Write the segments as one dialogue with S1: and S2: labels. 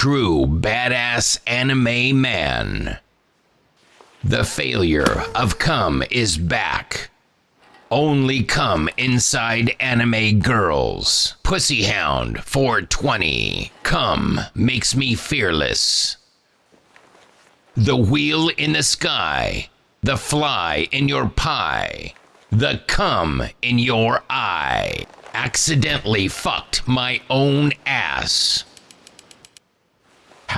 S1: true badass anime man. The failure of cum is back. Only cum inside anime girls. Pussyhound 420. Cum makes me fearless. The wheel in the sky. The fly in your pie. The cum in your eye. Accidentally fucked my own ass.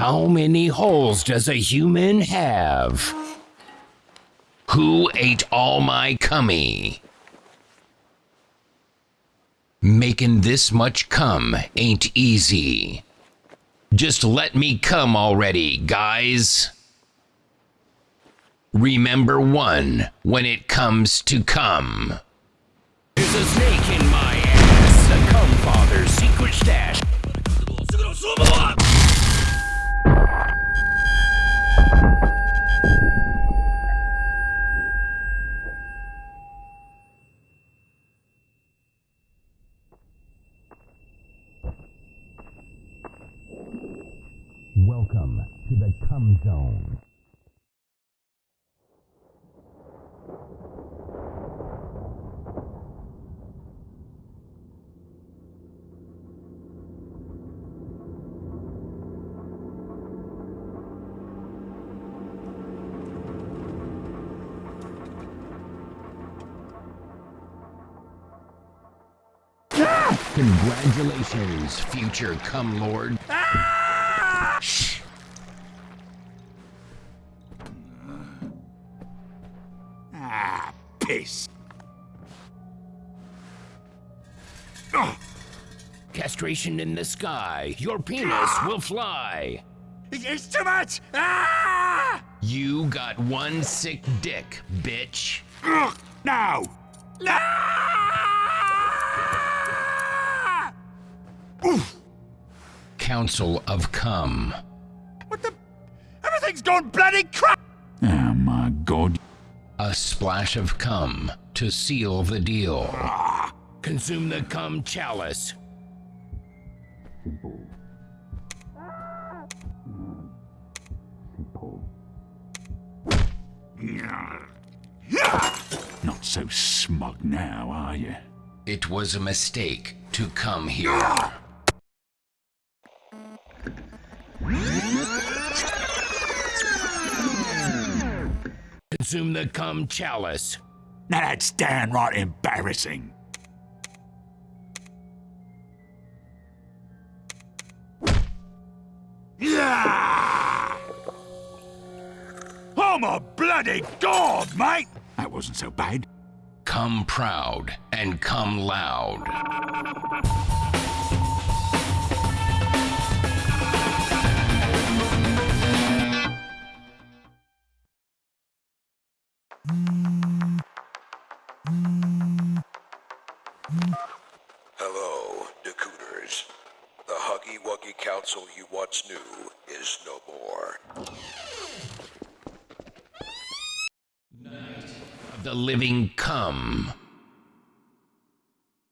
S1: How many holes does a human have? Who ate all my cummy? Making this much cum ain't easy. Just let me come already, guys. Remember one when it comes to cum.
S2: There's a snake in my ass. A cum father's secret
S1: Welcome to the cum zone. Congratulations, future cum lord.
S3: Ah! Ah, piss.
S1: Castration in the sky. Your penis will fly.
S3: It's too much! Ah!
S1: You got one sick dick, bitch.
S3: Ugh, No! No! Oof!
S1: Council of Cum.
S3: What the? Everything's gone bloody crap! My god.
S1: A splash of cum to seal the deal.
S3: Ah,
S1: Consume the cum chalice.
S3: Not so smug now, are you?
S1: It was a mistake to come here. Consume the cum chalice.
S3: Now that's downright embarrassing. Yeah! Oh my bloody god, mate! That wasn't so bad.
S1: Come proud and come loud.
S4: Hello, Decooters. The Huggy Wuggy Council you once knew is no more.
S1: The living cum.